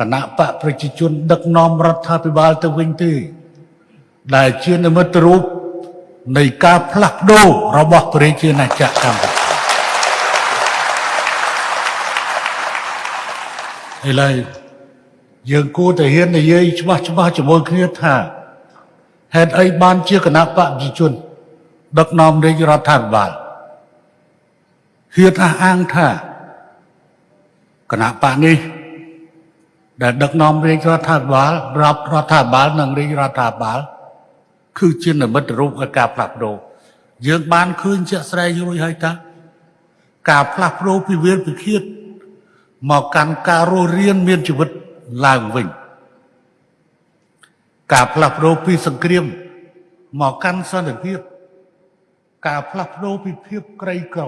គណៈបកប្រជាជន ដឹកនាំរដ្ឋាភិបាលទៅវិញទេដែលជានិមិត្តរូបនៃការផ្លាស់ប្ដូររបស់ប្រជាណាចក្រកម្ពុជាឥឡូវយើងគួរតែហ៊ាននិយាយច្បាស់ច្បាស់ជាមួយគ្នាថាហេតុអីបានជាគណៈបកប្រជាជន ដឹកនាំរាជរដ្ឋាភិបាលហ៊ានអះអាងថាគណៈបកនេះ ដែលដឹកនាំរាជរដ្ឋាភិបាលរាប់រដ្ឋាភិបាលនិងរាជរដ្ឋាភិបាលគឺជានិមិត្តរូបនៃការផ្លាស់ប្ដូរយើងបានឃើញជាក់ស្ដែងរួចហើយតាការផ្លាស់ប្ដូរពីវិលពិឃាតមកកាន់ការរស់រានមានជីវិតឡើងវិញការផ្លាស់ប្ដូរពីសង្គ្រាមមកកាន់សន្តិភាពការផ្លាស់ប្ដូរពីភាពក្រីក្រ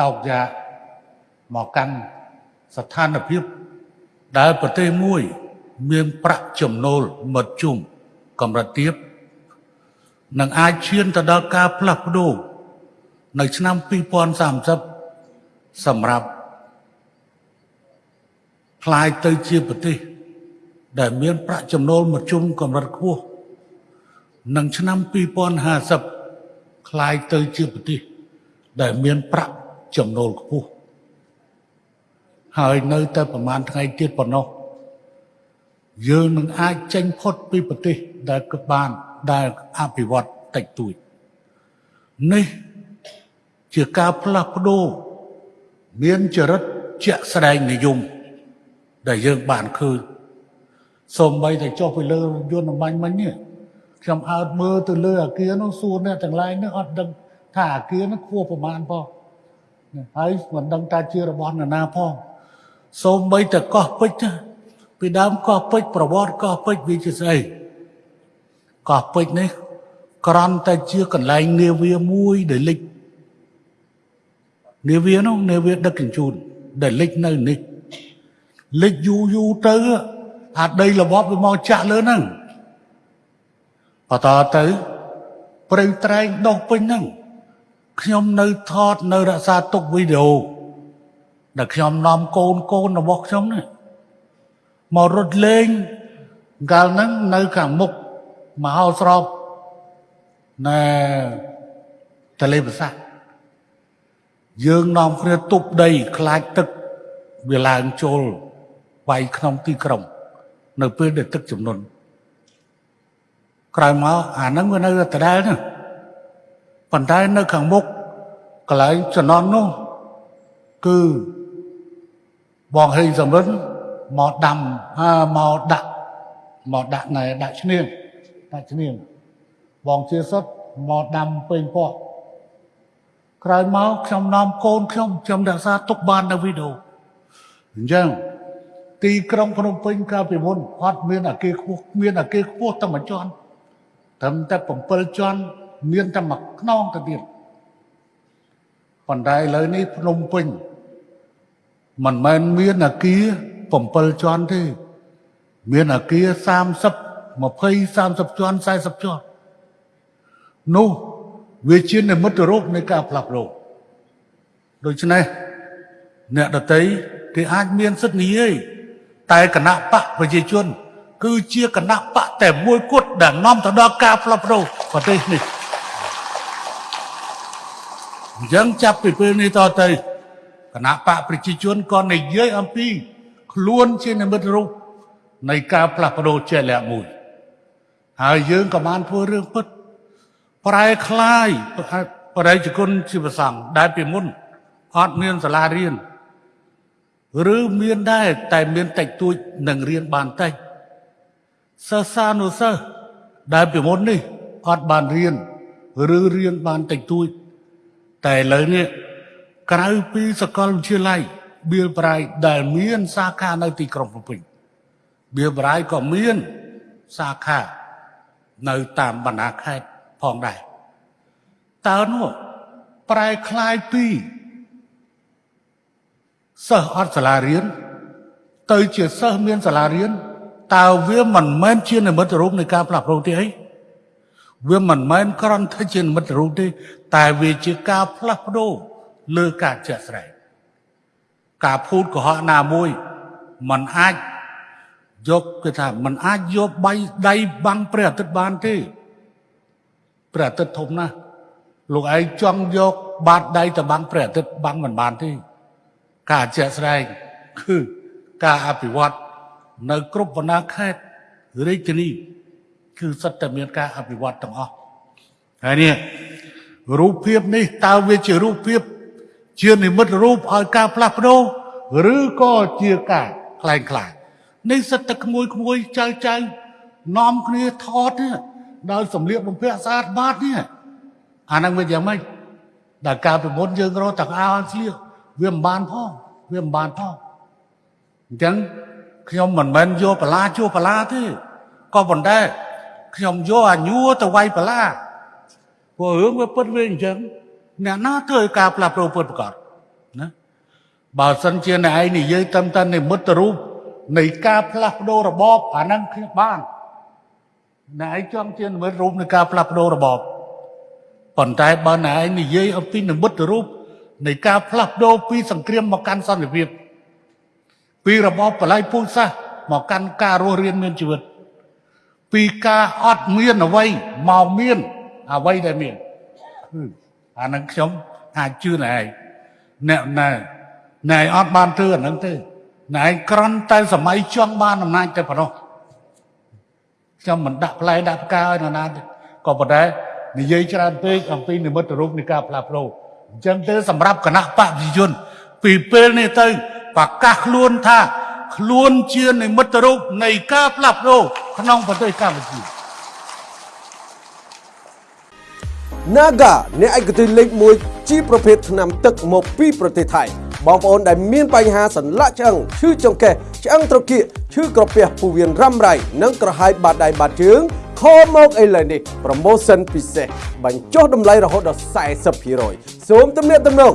តោកយ៉ាមកកាន់ស្ថានភាព ដែលប្រទេសមួយ មានប្រាក់ចំណូលមធ្យមកម្រិតទាបនឹងអាចឈានទៅដល់ការផ្លាស់ប្ដូរនៅឆ្នាំ2030សម្រាប់คล้ายទៅជាប្រទេសដែលមានប្រាក់ចំណូលមធ្យមកម្រិតខ្ពស់នឹងឆ្នាំ2050คล้ายទៅជាប្រទេសដែលមានប្រាក់ចំណូលខ្ពស់ ហើយនៅតែប្រហែលថ្ងៃទៀតប៉ុណ្ណោះយើងនឹងអាចចេញផុតពីប្រទេសដែលគឺបានដែលអភិវឌ្ឍតិចតួចនេះជាការផ្លាស់ប្ដូរមានចរិតជាក់ស្ដែងនិយមដែលយើងបានឃើញសូម្បីតែចុះពីលើយន្តបាញ់មិញនេះខ្ញុំអើតមើលទៅលើអាគារនោះសួរអ្នកទាំងឡាយនេះអត់ដឹងថាអាគារនោះខ្ពស់ប្រមាណផងហើយមិនដឹងថាជារបស់នរណាផង សូម្បីតែកោះពេជ្រពីដើមកោះពេជ្រប្រវត្តិកោះពេជ្រវាជាស្អីកោះពេជ្រនេះក្រន់តែជាកន្លែងនាវាមួយដែលលិចនាវានោះនាវាដឹកជញ្ជូនដែលលិចនៅនេះលិចយូរយូរទៅអាដីល្បប់វាមកចាក់លើហ្នឹងបន្តទៅព្រៃត្រែងដុះពេញហ្នឹងខ្ញុំនៅថតនៅរក្សាទុកវីដេអូ ដែលខ្ញុំនាំកូនកូនរបស់ខ្ញុំនេះមករត់លេងកាលហ្នឹងនៅខាងមុខមហោស្រពណែតលេភាសាយើងនាំគ្នាទប់ដី ខ្លាចទឹកវាឡើងចូលវាយក្នុងទីក្រុង នៅពេលដែលទឹកចំនួនក្រោយមកអាហ្នឹងវានៅដដែលណាប៉ុន្តែនៅខាងមុខកន្លែងចំណន់នោះគឺ បងហេងសំរិនមកដាំមកដាក់មកដាក់ណែដាក់ឈ្នៀងដាក់ឈ្នៀងបងជាសុតមកដាំពេញពកក្រោយមកខ្ញុំនាំកូនខ្ញុំខ្ញុំរក្សាទុកបាននៅវីដេអូអញ្ចឹងទីក្រុងភ្នំពេញកាលពីមុនអត់មានអាគារខ្ពស់មានអាគារខ្ពស់តែមួយជាន់ត្រឹមតែ7ជាន់មានតែមួយខ្នងទៅទៀតប៉ុន្តែឥឡូវនេះភ្នំពេញ មិនមែនមានអាគារ7ជាន់ទេ មានអាគារ30 20 30ជាន់40ជាន់នោះវាជានិមិត្តរូបនៃការផ្លាស់ប្ដូរដូច្នេះអ្នកដតីគេអាចមានសិទ្ធិនិយាយតែគណៈបកប្រជាជន គឺជាគណៈបកតែមួយគត់ដែលនាំទៅដល់ការផ្លាស់ប្ដូរប្រទេសនេះអញ្ចឹងចាប់ពីពេលនេះតទៅ គណៈបកប្រជាជនក៏និយាយអំពី ខ្លួនជានិមិត្តរូបនៃការផ្លាស់ប្ដូរជាលក្ខមួយហើយយើងក៏បានធ្វើរឿងពិតប្រែคลายបរិយាគុណជាប្រសង់ដែលពីមុនអត់មានសាលារៀនឬមានដែរតែមានតិចតួចនឹងរៀនបានតិចសិស្សានុសិស្សដែលពីមុននេះអត់បានរៀនឬរៀនបានតិចតួចតែឥឡូវនេះ ក្រៅពីសាកលវិទ្យាល័យបៀលប្រៃដែលមានសាខានៅទីក្រុងភ្នំពេញបៀលប្រៃក៏មានសាខានៅតាមបណ្ដាខេត្តផងដែរតើនោះប្រែคลายពីសិស្សអត់សាលារៀនទៅជាសិស្សមានសាលារៀនតើវាមិនមែនជានិមិត្តរូបនៃការផ្លាស់ប្ដូរទេអីវាមិនមែនគ្រាន់តែជានិមិត្តរូបទេតែវាជាការផ្លាស់ប្ដូរ លើការជាក់ស្ដែងការភូតកុហកណាមួយมันអាច យកគេថាมันអាចយកបៃដៃបាំងព្រះអាទិត្យបានទេព្រះអាទិត្យធំណាស់លោកឯងចង់យកបាតដៃទៅបាំងព្រះអាទិត្យបាំងមិនបានទេការជាក់ស្ដែងគឺការអភិវឌ្ឍនៅគ្រប់បណ្ដាខេត្តរាជធានីគឺសិតតែមានការអភិវឌ្ឍទាំងអស់ហើយនេះរូបភាពនេះតើវាជារូបភាព ជានិមិត្តរូបឲ្យការផ្លាស់ប្ដូរឬក៏ជាការខ្លែងខ្លាយនេះសិតតែក្មួយក្មួយចៅចៅនាំគ្នាថតនេះដោយសម្លៀកបំពាក់ស្អាតបាតនេះអាហ្នឹងវាយ៉ាងម៉េចដល់ការពីមុនយើងរត់តកោស្លៀកវាមិនបានផងវាមិនបានផងអញ្ចឹងខ្ញុំមិនមែនយកបលាជួបលាទេក៏ប៉ុន្តែខ្ញុំយកអាញួរទៅវាយបលាព្រោះរឿងវាពិតវាអញ្ចឹង អ្នកណាធ្វើឲ្យការផ្លាស់ប្ដូរពិតប្រកបណាបើសិនជាអ្នកឯងនិយាយតាមតានិមិត្តរូបនៃការផ្លាស់ប្ដូររបបអាហ្នឹងខ្ញុំបានអ្នកឯងចង់ជានិមិត្តរូបនៃការផ្លាស់ប្ដូររបបប៉ុន្តែបើអ្នកឯងនិយាយអំពីនិមិត្តរូបនៃការផ្លាស់ប្ដូរពីសង្គ្រាមមកកាន់សន្តិភាពពីរបបបល័យពូជសាសន៍មកកាន់ការរស់រានមានជីវិត ពីការអត់មានអ្វីមកមានអ្វីដែលមាន អានឹងខ្ញុំអាចជឿណែឯងអ្នកណែណែអត់បានធ្វើអានឹងទេណែឯងក្រន់តែសម័យចង់បានអំណាចតែប៉ុណ្ណោះខ្ញុំមិនដាក់ផ្លែដាក់ផ្កាឲ្យនរណាទេក៏ប៉ុន្តែនិយាយច្រើនពេកអំពីនិមិត្តរូបនៃការផ្លាស់ប្ដូរអញ្ចឹងទៅសម្រាប់គណៈបព្វជិជន ពីពេលនេះទៅប្រកាសខ្លួនថា ខ្លួនជានិមិត្តរូបនៃការផ្លាស់ប្ដូរក្នុងប្រទេសកម្ពុជា Naga អ្នកឯកទេសលេខ1ជាប្រភេទថ្នាំទឹកមកពីប្រទេសថៃបងប្អូនដែលមានបញ្ហាសន្លាក់ឆ្អឹងឈឺចង្កេះឆ្អឹងត្រគាកឈឺក្រពះពោះវៀនរ៉ាំរ៉ៃនិងក្រហាយបាតដៃបាតជើងខលមកឥឡូវនេះ promotion ពិសេសបញ្ចុះតម្លៃរហូតដល់40%សូមទំនាក់ទំនង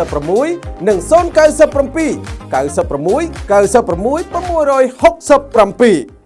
096និង097 96 96 667